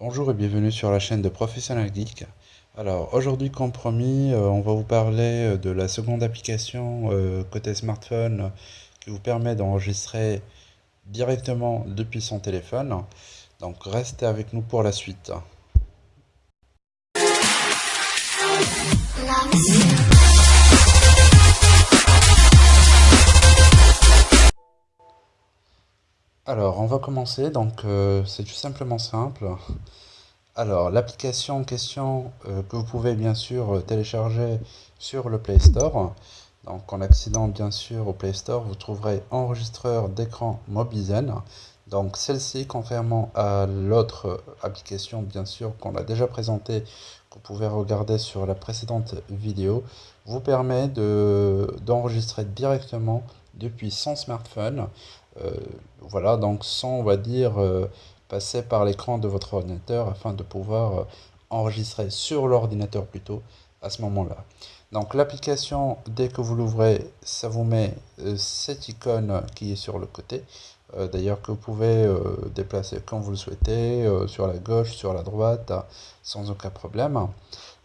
Bonjour et bienvenue sur la chaîne de Professionnel Geek. Alors aujourd'hui comme promis, euh, on va vous parler euh, de la seconde application euh, côté smartphone qui vous permet d'enregistrer directement depuis son téléphone. Donc restez avec nous pour la suite. Alors on va commencer, donc c'est tout simplement simple. Alors, l'application en question euh, que vous pouvez bien sûr euh, télécharger sur le Play Store. Donc, en accédant bien sûr au Play Store, vous trouverez enregistreur d'écran Mobizen. Donc, celle-ci, contrairement à l'autre euh, application bien sûr qu'on a déjà présentée, que vous pouvez regarder sur la précédente vidéo, vous permet d'enregistrer directement depuis son smartphone. Voilà, donc sans, on va dire, passer par l'écran de votre ordinateur afin de pouvoir euh, enregistrer sur l'ordinateur plutôt à ce moment-là. Donc l'application, dès que vous l'ouvrez, ça vous met euh, cette icône qui est sur le côté. Euh, d'ailleurs que vous pouvez déplacer comme vous le souhaitez, sur la gauche, sur la droite, sans aucun problème.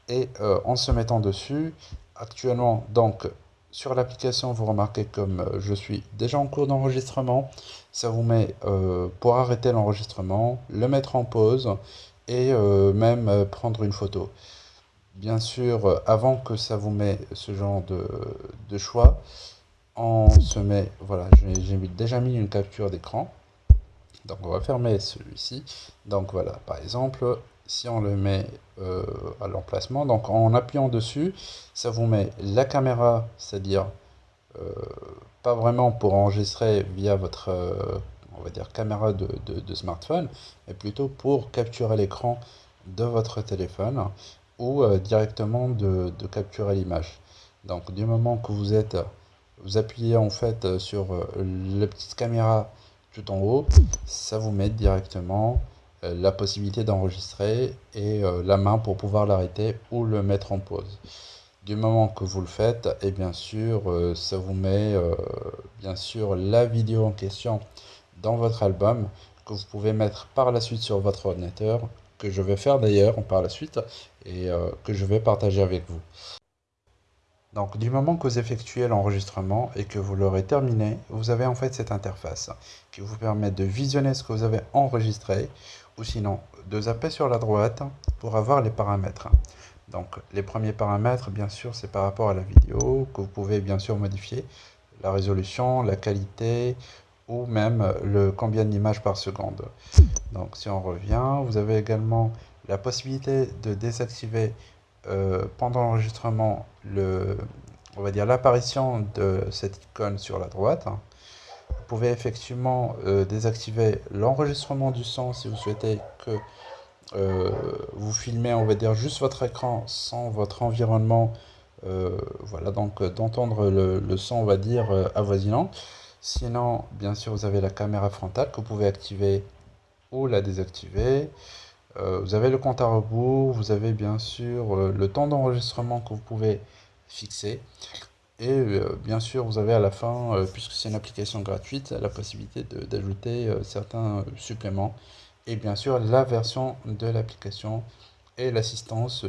Et en se mettant dessus, actuellement, donc sur l'application, vous remarquez comme euh, je suis déjà en cours d'enregistrement, ça vous met euh, pour arrêter l'enregistrement, le mettre en pause et euh, même prendre une photo. Bien sûr, avant que ça vous met ce genre de, choix, on se met, voilà, j'ai déjà mis une capture d'écran. Donc on va fermer celui-ci. Donc voilà, par exemple, si on le met euh, à l'emplacement, donc en appuyant dessus, ça vous met la caméra, c'est-à-dire euh, pas vraiment pour enregistrer via votre euh, on va dire caméra de, smartphone, mais plutôt pour capturer l'écran de votre téléphone ou directement de, capturer l'image. Donc du moment que vous êtes, vous appuyez en fait sur la petite caméra tout en haut, ça vous met directement la possibilité d'enregistrer et euh, la main pour pouvoir l'arrêter ou le mettre en pause. Du moment que vous le faites, et bien sûr, euh, ça vous met bien sûr la vidéo en question dans votre album que vous pouvez mettre par la suite sur votre ordinateur, que je vais faire d'ailleurs par la suite et que je vais partager avec vous. Donc du moment que vous effectuez l'enregistrement et que vous l'aurez terminé, vous avez en fait cette interface qui vous permet de visionner ce que vous avez enregistré ou sinon de zapper sur la droite pour avoir les paramètres. Donc les premiers paramètres bien sûr c'est par rapport à la vidéo que vous pouvez bien sûr modifier la résolution, la qualité ou même le combien d'images par seconde. Donc si on revient, vous avez également la possibilité de désactiver euh, pendant l'enregistrement le on va dire l'apparition de cette icône sur la droite. Vous pouvez effectivement euh, désactiver l'enregistrement du son si vous souhaitez que euh, vous filmez, on va dire, juste votre écran sans votre environnement. voilà, donc d'entendre le, le, son, on va dire, avoisinant. Sinon, bien sûr, vous avez la caméra frontale que vous pouvez activer ou la désactiver. Euh, vous avez le compte à rebours, vous avez bien sûr euh, le temps d'enregistrement que vous pouvez fixer. Et euh, bien sûr, vous avez à la fin, puisque c'est une application gratuite, la possibilité d'ajouter certains suppléments. Et bien sûr, la version de l'application et l'assistance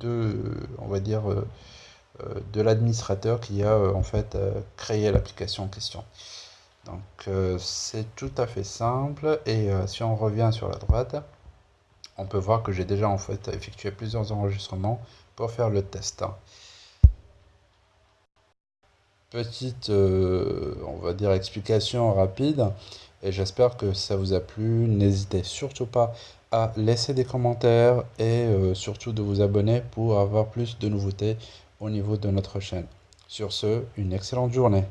de, on va dire, de l'administrateur qui a en fait créé l'application en question. Donc c'est tout à fait simple. Et si on revient sur la droite, on peut voir que j'ai déjà en fait effectué plusieurs enregistrements pour faire le test. Petite, euh, on va dire, explication rapide et j'espère que ça vous a plu. N'hésitez surtout pas à laisser des commentaires et euh, surtout de vous abonner pour avoir plus de nouveautés au niveau de notre chaîne. Sur ce, une excellente journée.